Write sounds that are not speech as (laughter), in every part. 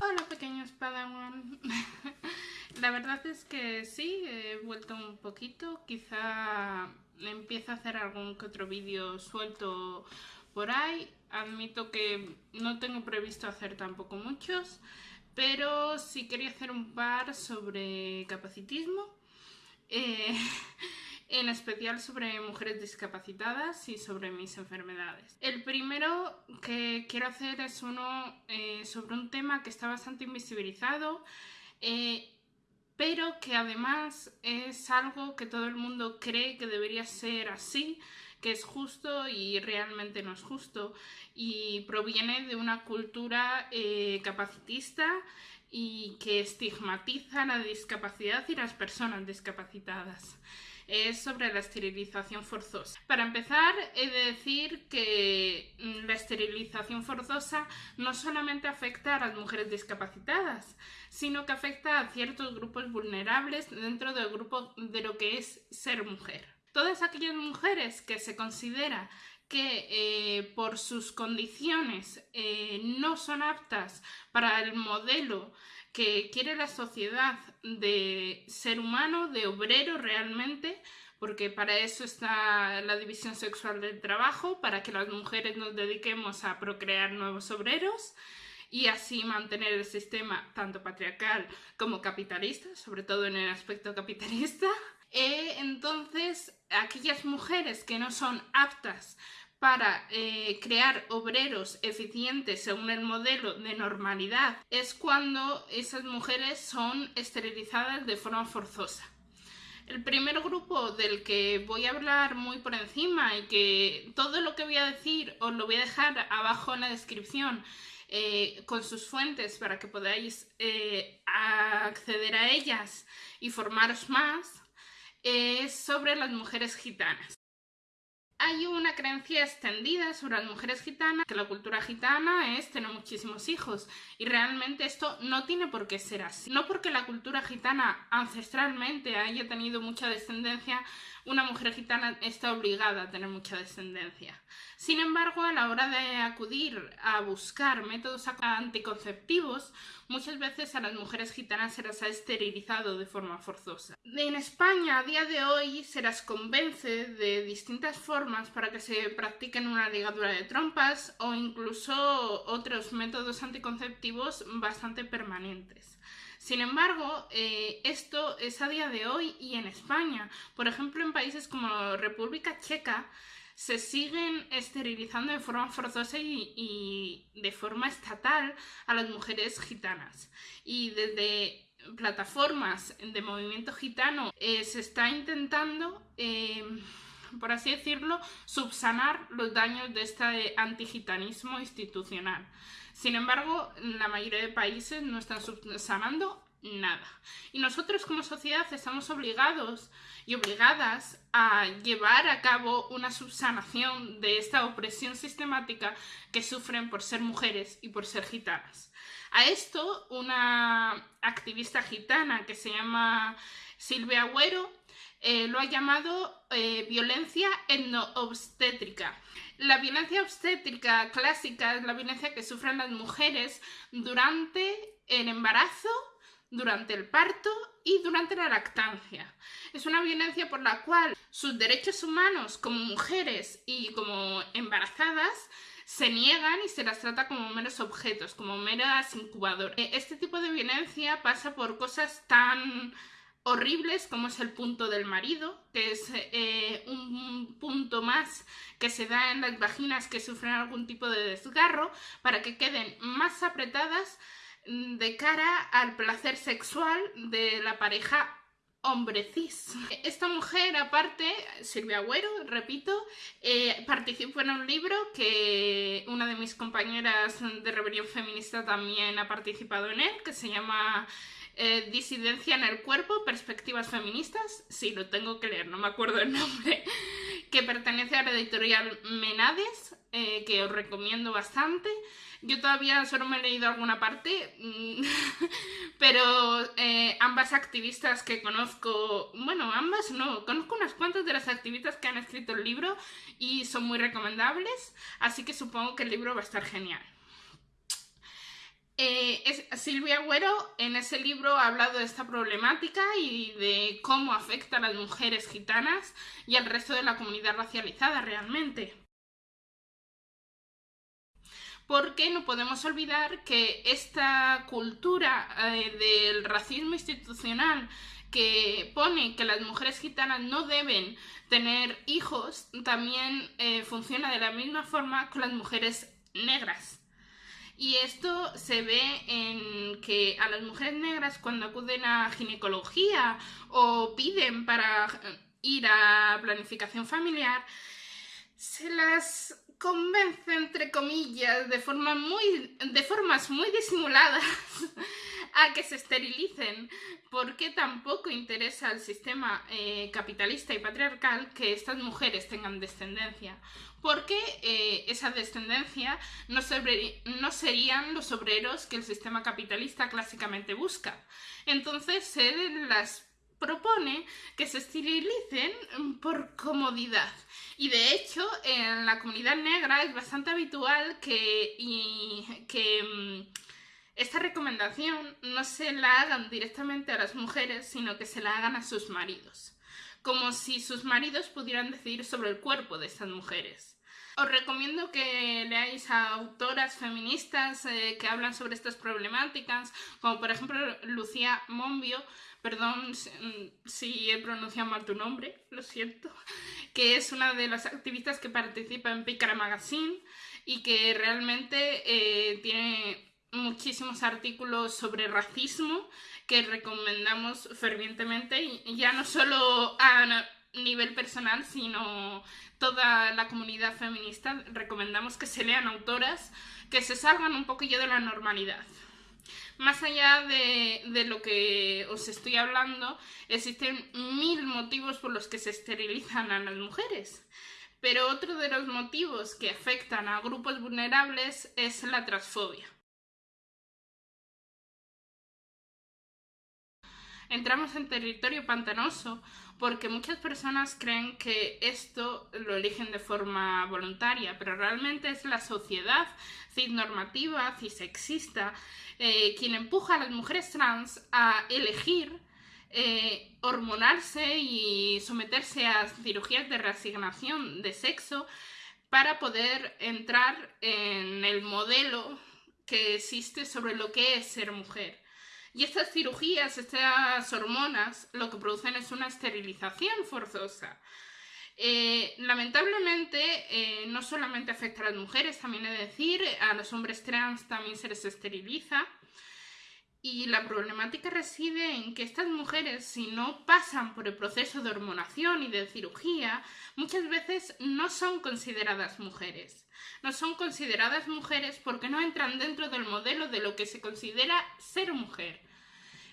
Hola pequeños Padawan. (laughs) La verdad es que sí, he vuelto un poquito. Quizá empiezo a hacer algún que otro vídeo suelto por ahí. Admito que no tengo previsto hacer tampoco muchos, pero sí quería hacer un par sobre capacitismo. Eh, (laughs) en especial sobre mujeres discapacitadas y sobre mis enfermedades. El primero que quiero hacer es uno eh, sobre un tema que está bastante invisibilizado, eh, pero que además es algo que todo el mundo cree que debería ser así, que es justo y realmente no es justo, y proviene de una cultura eh, capacitista y que estigmatiza la discapacidad y las personas discapacitadas es sobre la esterilización forzosa. Para empezar, he de decir que mm, la esterilización forzosa no solamente afecta a las mujeres discapacitadas, sino que afecta a ciertos grupos vulnerables dentro del grupo de lo que es ser mujer. Todas aquellas mujeres que se considera que eh, por sus condiciones eh, no son aptas para el modelo que quiere la sociedad de ser humano, de obrero realmente, porque para eso está la división sexual del trabajo, para que las mujeres nos dediquemos a procrear nuevos obreros y así mantener el sistema tanto patriarcal como capitalista, sobre todo en el aspecto capitalista. (laughs) Eh, entonces, aquellas mujeres que no son aptas para eh, crear obreros eficientes según el modelo de normalidad es cuando esas mujeres son esterilizadas de forma forzosa. El primer grupo del que voy a hablar muy por encima y que todo lo que voy a decir os lo voy a dejar abajo en la descripción eh, con sus fuentes para que podáis eh, acceder a ellas y formaros más, es sobre las mujeres gitanas. Hay una creencia extendida sobre las mujeres gitanas, que la cultura gitana es tener muchísimos hijos y realmente esto no tiene por qué ser así. No porque la cultura gitana ancestralmente haya tenido mucha descendencia, una mujer gitana está obligada a tener mucha descendencia. Sin embargo, a la hora de acudir a buscar métodos anticonceptivos, muchas veces a las mujeres gitanas se las ha esterilizado de forma forzosa. En España, a día de hoy, se las convence de distintas formas para que se practiquen una ligadura de trompas o incluso otros métodos anticonceptivos bastante permanentes. Sin embargo, eh, esto es a día de hoy y en España. Por ejemplo, en países como República Checa, se siguen esterilizando de forma forzosa y, de forma estatal a las mujeres gitanas. Y desde plataformas de movimiento gitano eh, se está intentando, eh, por así decirlo, subsanar los daños de este antigitanismo institucional. Sin embargo, la mayoría de países no están subsanando nada. Y nosotros como sociedad estamos obligados y obligadas a llevar a cabo una subsanación de esta opresión sistemática que sufren por ser mujeres y por ser gitanas. A esto, una activista gitana que se llama Silvia Agüero eh, lo ha llamado eh, violencia etnoobstétrica. La violencia obstétrica clásica es la violencia que sufren las mujeres durante el embarazo durante el parto y durante la lactancia. Es una violencia por la cual sus derechos humanos como mujeres y como embarazadas se niegan y se las trata como meros objetos, como meras incubadoras. Eh, este tipo de violencia pasa por cosas tan horribles como es el punto del marido, que es eh, un punto más que se da en las vaginas que sufren algún tipo de desgarro para que queden más apretadas de cara al placer sexual de la pareja hombre cis. Esta mujer, aparte, Silvia Agüero, repito, eh, participó en un libro que una de mis compañeras de Rebelión Feminista también ha participado en él, que se llama eh, Disidencia en el cuerpo, perspectivas feministas. Sí, lo tengo que leer, no me acuerdo el nombre. (laughs) que pertenece a la editorial Menades, eh, que os recomiendo bastante. Yo todavía solo me he leído alguna parte, mm, (laughs) pero eh, ambas activistas que conozco, bueno, ambas no, conozco unas cuantas de las activistas que han escrito el libro y son muy recomendables, así que supongo que el libro va a estar genial. Eh, Silvia Agüero en ese libro ha hablado de esta problemática y de cómo afecta a las mujeres gitanas y al resto de la comunidad racializada realmente porque no podemos olvidar que esta cultura eh, del racismo institucional que pone que las mujeres gitanas no deben tener hijos también eh, funciona de la misma forma con las mujeres negras. Y esto se ve en que a las mujeres negras cuando acuden a ginecología o piden para ir a planificación familiar, se las convence, entre comillas, de, forma muy, de formas muy disimuladas (laughs) a que se esterilicen, porque tampoco interesa al sistema eh, capitalista y patriarcal que estas mujeres tengan descendencia, porque eh, esa descendencia no, serían los obreros que el sistema capitalista clásicamente busca. Entonces se las propone que se esterilicen por comodidad. Y de hecho, en la comunidad negra es bastante habitual que, que mm, esta recomendación no se la hagan directamente a las mujeres, sino que se la hagan a sus maridos. Como si sus maridos pudieran decidir sobre el cuerpo de estas mujeres. Os recomiendo que leáis a autoras feministas eh, que hablan sobre estas problemáticas, como por ejemplo Lucía Monbio, perdón si he pronunciado mal tu nombre, lo siento, (laughs) que es una de las activistas que participa en Pícara Magazine y que realmente eh, tiene muchísimos artículos sobre racismo que recomendamos fervientemente ya no solo a nivel personal, sino toda la comunidad feminista recomendamos que se lean autoras que se salgan un poquillo de la normalidad. Más allá de, lo que os estoy hablando, existen mil motivos por los que se esterilizan a las mujeres. Pero otro de los motivos que afectan a grupos vulnerables es la transfobia. Entramos en territorio pantanoso porque muchas personas creen que esto lo eligen de forma voluntaria, pero realmente es la sociedad cisnormativa, cisexista, eh, quien empuja a las mujeres trans a elegir eh, hormonarse y someterse a cirugías de reasignación de sexo para poder entrar en el modelo que existe sobre lo que es ser mujer. Y estas cirugías, estas hormonas, lo que producen es una esterilización forzosa. Eh, lamentablemente, eh, no solamente afecta a las mujeres, también de decir, a los hombres trans también se les esteriliza. Y la problemática reside en que estas mujeres, si no pasan por el proceso de hormonación y de cirugía, muchas veces no son consideradas mujeres. No son consideradas mujeres porque no entran dentro del modelo de lo que se considera ser mujer.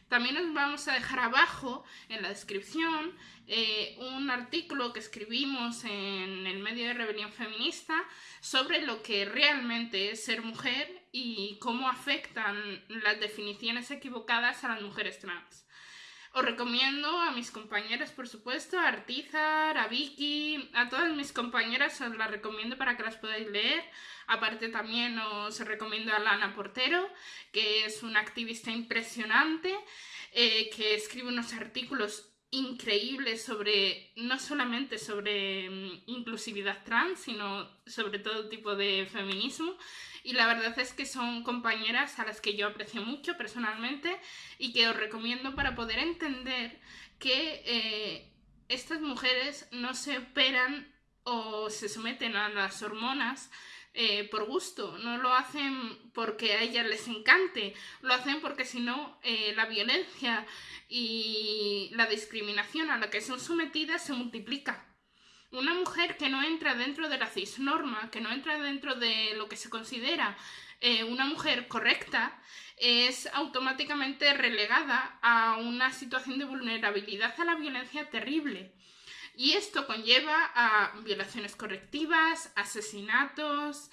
También os vamos a dejar abajo en la descripción eh, un artículo que escribimos en el medio de Rebelión Feminista sobre lo que realmente es ser mujer y cómo afectan las definiciones equivocadas a las mujeres trans. Os recomiendo a mis compañeras, por supuesto, a Artizar, a Vicky, a todas mis compañeras os las recomiendo para que las podáis leer. Aparte también os recomiendo a Lana Portero, que es una activista impresionante, eh, que escribe unos artículos increíbles sobre, no solamente sobre mm, inclusividad trans, sino sobre todo tipo de feminismo. Y la verdad es que son compañeras a las que yo aprecio mucho personalmente y que os recomiendo para poder entender que eh, estas mujeres no se operan o se someten a las hormonas eh, por gusto, no lo hacen porque a ellas les encante, lo hacen porque si no eh, la violencia y la discriminación a la que son sometidas se multiplica. Una mujer que no entra dentro de la cisnorma, que no entra dentro de lo que se considera eh, una mujer correcta, es automáticamente relegada a una situación de vulnerabilidad a la violencia terrible. Y esto conlleva a violaciones correctivas, asesinatos,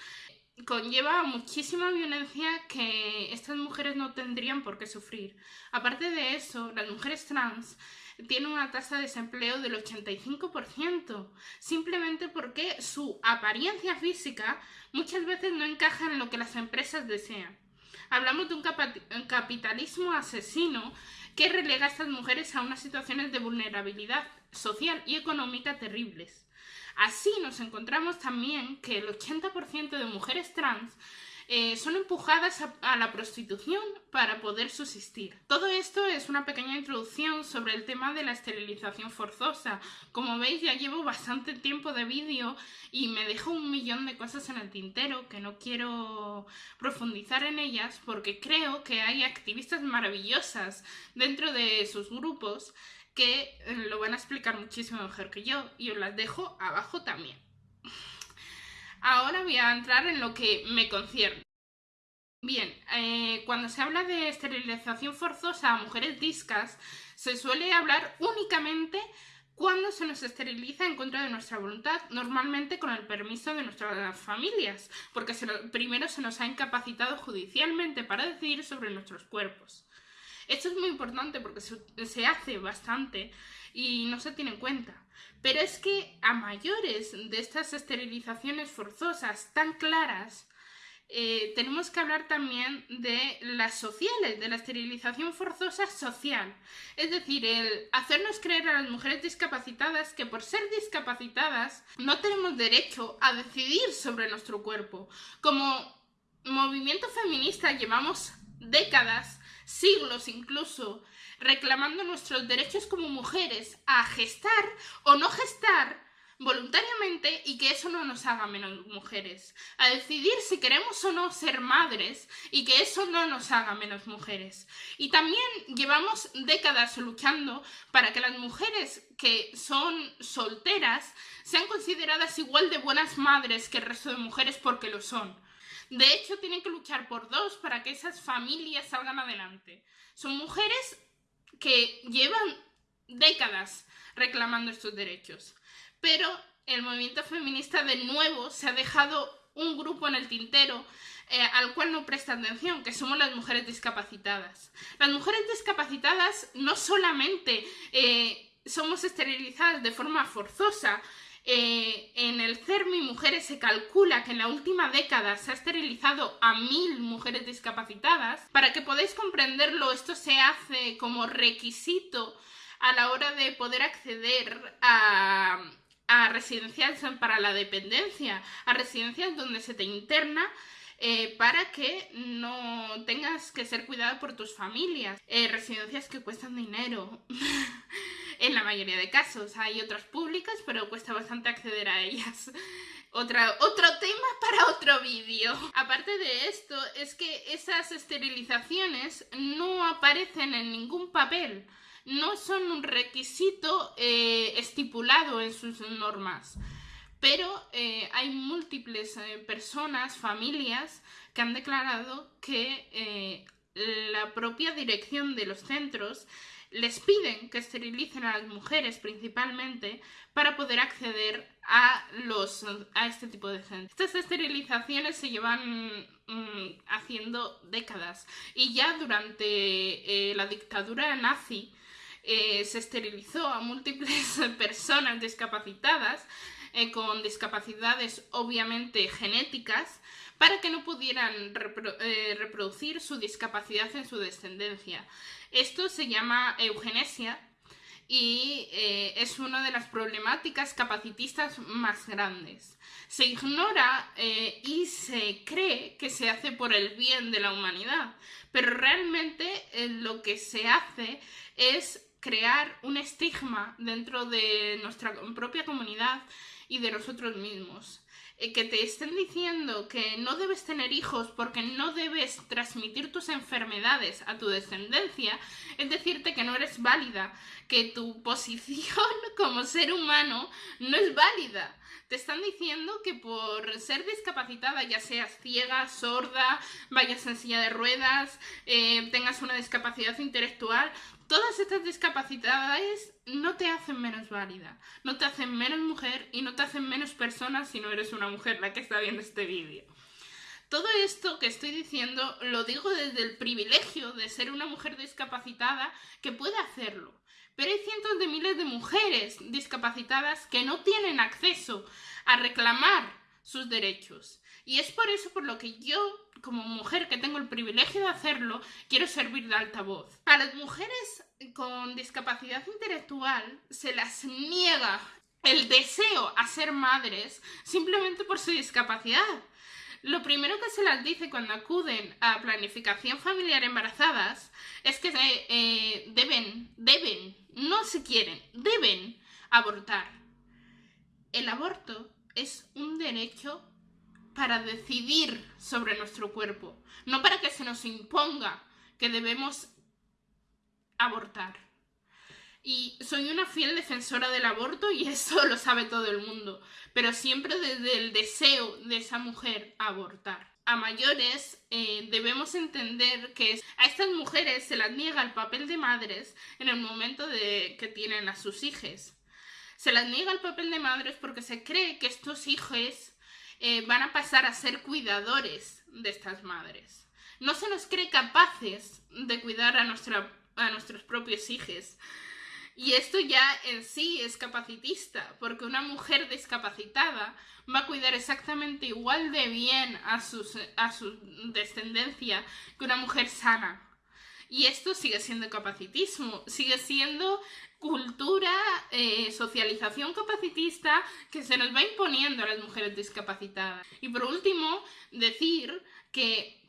conlleva muchísima violencia que estas mujeres no tendrían por qué sufrir. Aparte de eso, las mujeres trans tienen una tasa de desempleo del 85%, simplemente porque su apariencia física muchas veces no encaja en lo que las empresas desean. Hablamos de un, capitalismo asesino que relega a estas mujeres a unas situaciones de vulnerabilidad social y económica terribles. Así nos encontramos también que el 80% de mujeres trans eh, son empujadas a, la prostitución para poder subsistir. Todo esto es una pequeña introducción sobre el tema de la esterilización forzosa. Como veis ya llevo bastante tiempo de vídeo y me dejo un millón de cosas en el tintero que no quiero profundizar en ellas porque creo que hay activistas maravillosas dentro de sus grupos que eh, lo van a explicar muchísimo mejor que yo y os las dejo abajo también. Ahora voy a entrar en lo que me concierne. Bien, eh, cuando se habla de esterilización forzosa a mujeres discas, se suele hablar únicamente cuando se nos esteriliza en contra de nuestra voluntad, normalmente con el permiso de nuestras familias, porque primero se nos ha incapacitado judicialmente para decidir sobre nuestros cuerpos. Esto es muy importante porque se, hace bastante y no se tiene en cuenta. Pero es que a mayores de estas esterilizaciones forzosas tan claras, eh, tenemos que hablar también de las sociales, de la esterilización forzosa social. Es decir, el hacernos creer a las mujeres discapacitadas que por ser discapacitadas no tenemos derecho a decidir sobre nuestro cuerpo. Como movimiento feminista llevamos décadas siglos incluso, reclamando nuestros derechos como mujeres a gestar o no gestar voluntariamente y que eso no nos haga menos mujeres, a decidir si queremos o no ser madres y que eso no nos haga menos mujeres. Y también llevamos décadas luchando para que las mujeres que son solteras sean consideradas igual de buenas madres que el resto de mujeres porque lo son. De hecho, tienen que luchar por dos para que esas familias salgan adelante. Son mujeres que llevan décadas reclamando estos derechos. Pero el movimiento feminista de nuevo se ha dejado un grupo en el tintero eh, al cual no presta atención, que somos las mujeres discapacitadas. Las mujeres discapacitadas no solamente eh, somos esterilizadas de forma forzosa, eh, en el CERMI Mujeres se calcula que en la última década se ha esterilizado a mil mujeres discapacitadas. Para que podáis comprenderlo, esto se hace como requisito a la hora de poder acceder a, residencias para la dependencia, a residencias donde se te interna eh, para que no tengas que ser cuidado por tus familias. Eh, residencias que cuestan dinero. (laughs) en la mayoría de casos. Hay otras públicas, pero cuesta bastante acceder a ellas. (laughs) Otra, otro tema para otro vídeo. Aparte de esto, es que esas esterilizaciones no aparecen en ningún papel. No son un requisito eh, estipulado en sus normas. Pero eh, hay múltiples eh, personas, familias, que han declarado que la propia dirección de los centros les piden que esterilicen a las mujeres principalmente para poder acceder a, los, a este tipo de centros. Estas esterilizaciones se llevan mm, haciendo décadas y ya durante eh, la dictadura nazi eh, se esterilizó a múltiples (laughs) personas discapacitadas eh, con discapacidades obviamente genéticas para que no pudieran reproducir su discapacidad en su descendencia. Esto se llama eugenesia y eh, es una de las problemáticas capacitistas más grandes. Se ignora eh, y se cree que se hace por el bien de la humanidad, pero realmente eh, lo que se hace es crear un estigma dentro de nuestra propia comunidad y de nosotros mismos. Eh, que te estén diciendo que no debes tener hijos porque no debes transmitir tus enfermedades a tu descendencia, es decirte que no eres válida, que tu posición (laughs) como ser humano no es válida. Te están diciendo que por ser discapacitada, ya seas ciega, sorda, vayas en silla de ruedas, eh, tengas una discapacidad intelectual, todas estas discapacidades no te hacen menos válida, no te hacen menos mujer y no te hacen menos persona si no eres una mujer la que está viendo este vídeo. Todo esto que estoy diciendo lo digo desde el privilegio de ser una mujer discapacitada que puede hacerlo. Pero hay cientos de miles de mujeres discapacitadas que no tienen acceso a reclamar sus derechos. Y es por eso por lo que yo, como mujer que tengo el privilegio de hacerlo, quiero servir de altavoz. A las mujeres con discapacidad intelectual se las niega el deseo a ser madres simplemente por su discapacidad. Lo primero que se las dice cuando acuden a planificación familiar embarazadas es que eh, deben, deben, no se quieren, deben abortar. El aborto es un derecho para decidir sobre nuestro cuerpo, no para que se nos imponga que debemos abortar. Y soy una fiel defensora del aborto y (laughs) eso lo sabe todo el mundo, pero siempre desde el deseo de esa mujer abortar. A mayores eh, debemos entender que a estas mujeres se las niega el papel de madres en el momento de que tienen a sus hijos. Se las niega el papel de madres porque se cree que estos hijos eh, van a pasar a ser cuidadores de estas madres. No se nos cree capaces de cuidar a, nuestra, a nuestros propios hijos. Y esto ya en sí es capacitista, porque una mujer discapacitada va a cuidar exactamente igual de bien a, a su descendencia que una mujer sana. Y esto sigue siendo capacitismo, sigue siendo cultura, eh, socialización capacitista que se nos va imponiendo a las mujeres discapacitadas. Y por último, decir que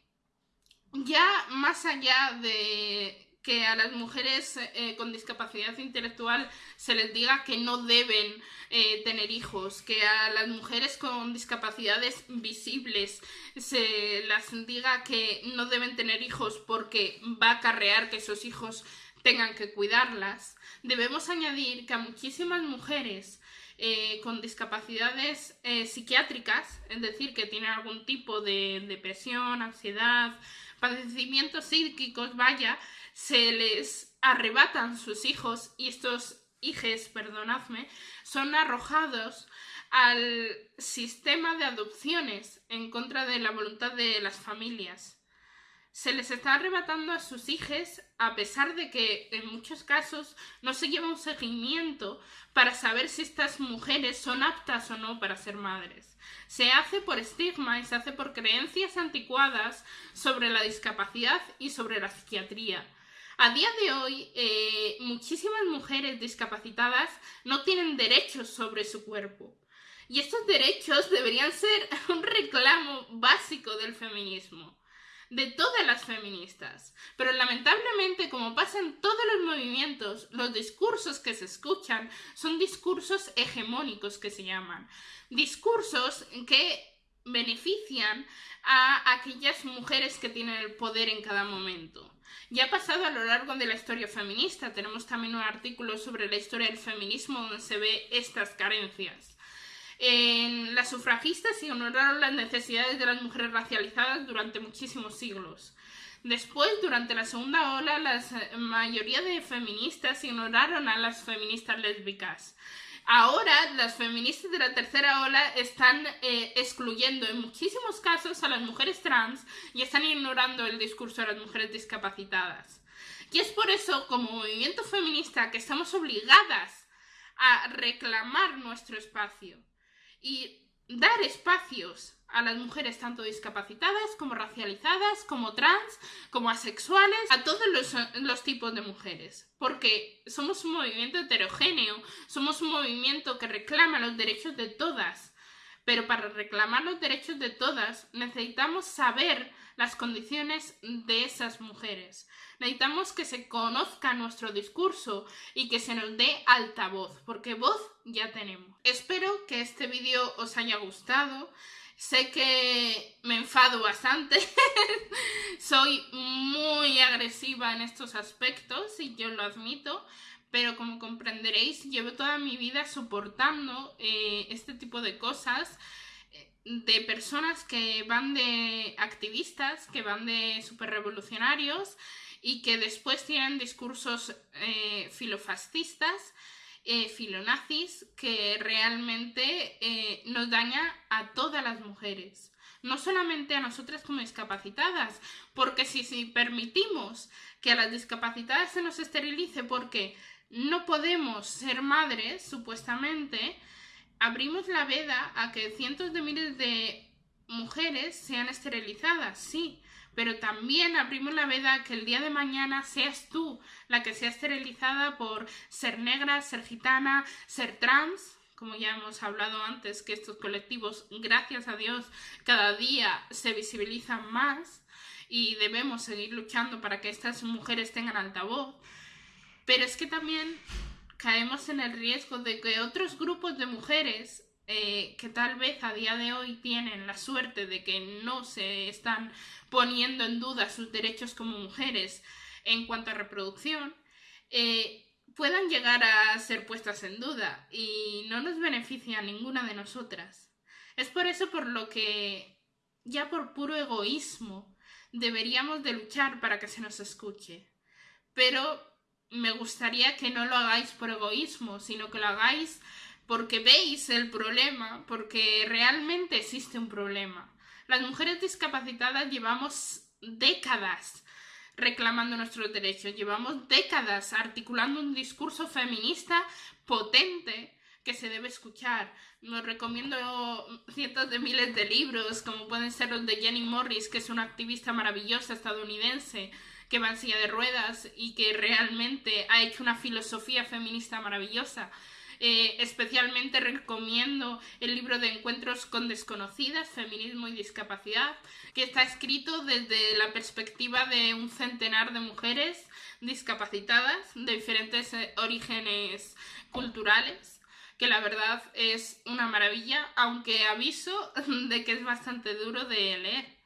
ya más allá de que a las mujeres eh, con discapacidad intelectual se les diga que no deben eh, tener hijos, que a las mujeres con discapacidades visibles se las diga que no deben tener hijos porque va a acarrear que esos hijos tengan que cuidarlas, debemos añadir que a muchísimas mujeres eh, con discapacidades psiquiátricas, es decir, que tienen algún tipo de depresión, ansiedad, padecimientos psíquicos, vaya, se les arrebatan sus hijos y estos hijos, perdonadme, son arrojados al sistema de adopciones en contra de la voluntad de las familias. Se les está arrebatando a sus hijos a pesar de que en muchos casos no se lleva un seguimiento para saber si estas mujeres son aptas o no para ser madres. Se hace por estigma y se hace por creencias anticuadas sobre la discapacidad y sobre la psiquiatría. A día de hoy, eh, muchísimas mujeres discapacitadas no tienen derechos sobre su cuerpo. Y estos derechos deberían ser (laughs) un reclamo básico del feminismo, de todas las feministas. Pero lamentablemente, como pasa en todos los movimientos, los discursos que se escuchan son discursos hegemónicos que se llaman. Discursos que benefician a aquellas mujeres que tienen el poder en cada momento. Ya ha pasado a lo largo de la historia feminista. Tenemos también un artículo sobre la historia del feminismo donde se ve estas carencias. En las sufragistas ignoraron las necesidades de las mujeres racializadas durante muchísimos siglos. Después, durante la segunda ola, la mayoría de feministas ignoraron a las feministas lésbicas. Ahora las feministas de la tercera ola están eh, excluyendo en muchísimos casos a las mujeres trans y están ignorando el discurso de las mujeres discapacitadas. Y es por eso, como movimiento feminista, que estamos obligadas a reclamar nuestro espacio y dar espacios a las mujeres tanto discapacitadas como racializadas, como trans, como asexuales, a todos los, tipos de mujeres. Porque somos un movimiento heterogéneo, somos un movimiento que reclama los derechos de todas. Pero para reclamar los derechos de todas necesitamos saber las condiciones de esas mujeres. Necesitamos que se conozca nuestro discurso y que se nos dé altavoz, porque voz ya tenemos. Espero que este vídeo os haya gustado. Sé que me enfado bastante, (laughs) soy muy agresiva en estos aspectos y yo lo admito, pero como comprenderéis, llevo toda mi vida soportando eh, este tipo de cosas eh, de personas que van de activistas, que van de superrevolucionarios y que después tienen discursos eh, filofascistas, filonazis, que realmente nos daña a todas las mujeres. No solamente a nosotras como discapacitadas, porque si, si permitimos que a las discapacitadas se nos esterilice porque no podemos ser madres, supuestamente, abrimos la veda a que cientos de miles de mujeres sean esterilizadas, sí, pero también abrimos la veda que el día de mañana seas tú la que sea esterilizada por ser negra, ser gitana, ser trans, como ya hemos hablado antes, que estos colectivos, gracias a Dios, cada día se visibilizan más y debemos seguir luchando para que estas mujeres tengan altavoz. Pero es que también caemos en el riesgo de que otros grupos de mujeres eh, que tal vez a día de hoy tienen la suerte de que no se están poniendo en duda sus derechos como mujeres en cuanto a reproducción, eh, puedan llegar a ser puestas en duda y no nos beneficia a ninguna de nosotras. Es por eso por lo que, ya por puro egoísmo, deberíamos de luchar para que se nos escuche. Pero me gustaría que no lo hagáis por egoísmo, sino que lo hagáis porque veis el problema, porque realmente existe un problema. Las mujeres discapacitadas llevamos décadas reclamando nuestros derechos, llevamos décadas articulando un discurso feminista potente que se debe escuchar. Nos recomiendo cientos de miles de libros, como pueden ser los de Jenny Morris, que es una activista maravillosa estadounidense, que va en silla de ruedas y que realmente ha hecho una filosofía feminista maravillosa. Eh, especialmente recomiendo el libro de Encuentros con desconocidas, Feminismo y Discapacidad, que está escrito desde la perspectiva de un centenar de mujeres discapacitadas de diferentes eh, orígenes culturales que la verdad es una maravilla, aunque aviso (laughs) de que es bastante duro de leer.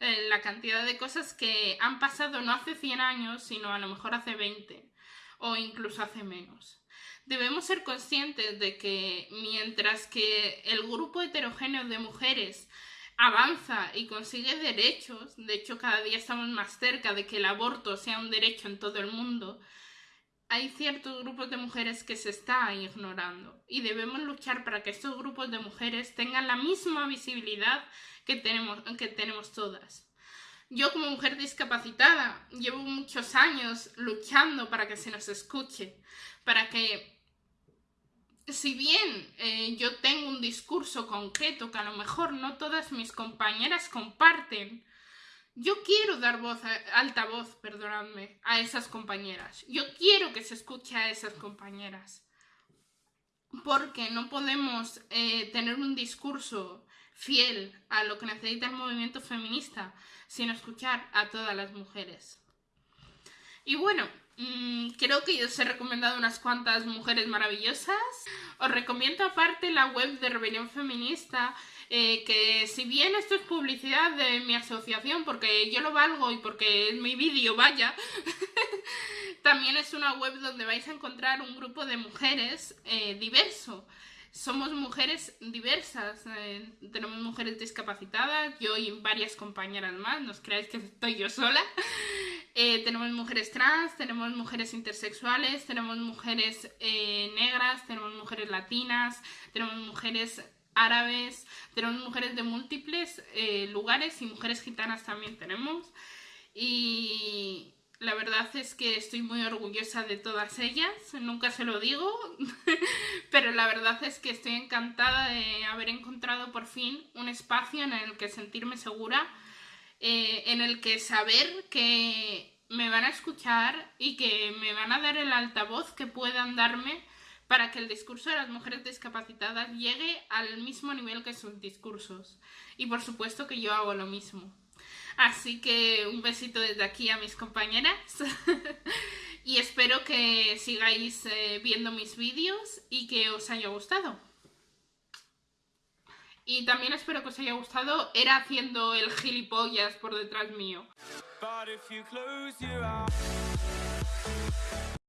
Eh, la cantidad de cosas que han pasado no hace 100 años, sino a lo mejor hace 20 o incluso hace menos. Debemos ser conscientes de que mientras que el grupo heterogéneo de mujeres avanza y consigue derechos, de hecho cada día estamos más cerca de que el aborto sea un derecho en todo el mundo, hay ciertos grupos de mujeres que se están ignorando y debemos luchar para que estos grupos de mujeres tengan la misma visibilidad que tenemos, que tenemos todas. Yo como mujer discapacitada llevo muchos años luchando para que se nos escuche, para que si bien eh, yo tengo un discurso concreto que a lo mejor no todas mis compañeras comparten, yo quiero dar voz, alta voz, perdonadme, a esas compañeras. Yo quiero que se escuche a esas compañeras. Porque no podemos eh, tener un discurso fiel a lo que necesita el movimiento feminista sin escuchar a todas las mujeres. Y bueno, mm, creo que yo os he recomendado unas cuantas mujeres maravillosas. Os recomiendo aparte la web de Rebelión Feminista eh, que si bien esto es publicidad de mi asociación, porque yo lo valgo y porque es mi vídeo, vaya, (laughs) también es una web donde vais a encontrar un grupo de mujeres eh, diverso. Somos mujeres diversas, eh, tenemos mujeres discapacitadas, yo y varias compañeras más, no os creáis que estoy yo sola. Tenemos mujeres trans, tenemos mujeres intersexuales, tenemos mujeres negras, tenemos mujeres latinas, tenemos mujeres árabes, tenemos mujeres de múltiples eh, lugares y mujeres gitanas también tenemos. Y la verdad es que estoy muy orgullosa de todas ellas, nunca se lo digo, (laughs) pero la verdad es que estoy encantada de haber encontrado por fin un espacio en el que sentirme segura, eh, en el que saber que me van a escuchar y que me van a dar el altavoz que puedan darme para que el discurso de las mujeres discapacitadas llegue al mismo nivel que sus discursos. Y por supuesto que yo hago lo mismo. Así que un besito desde aquí a mis compañeras (laughs) y espero que sigáis eh, viendo mis vídeos y que os haya gustado. Y también espero que os haya gustado era haciendo el gilipollas por detrás mío.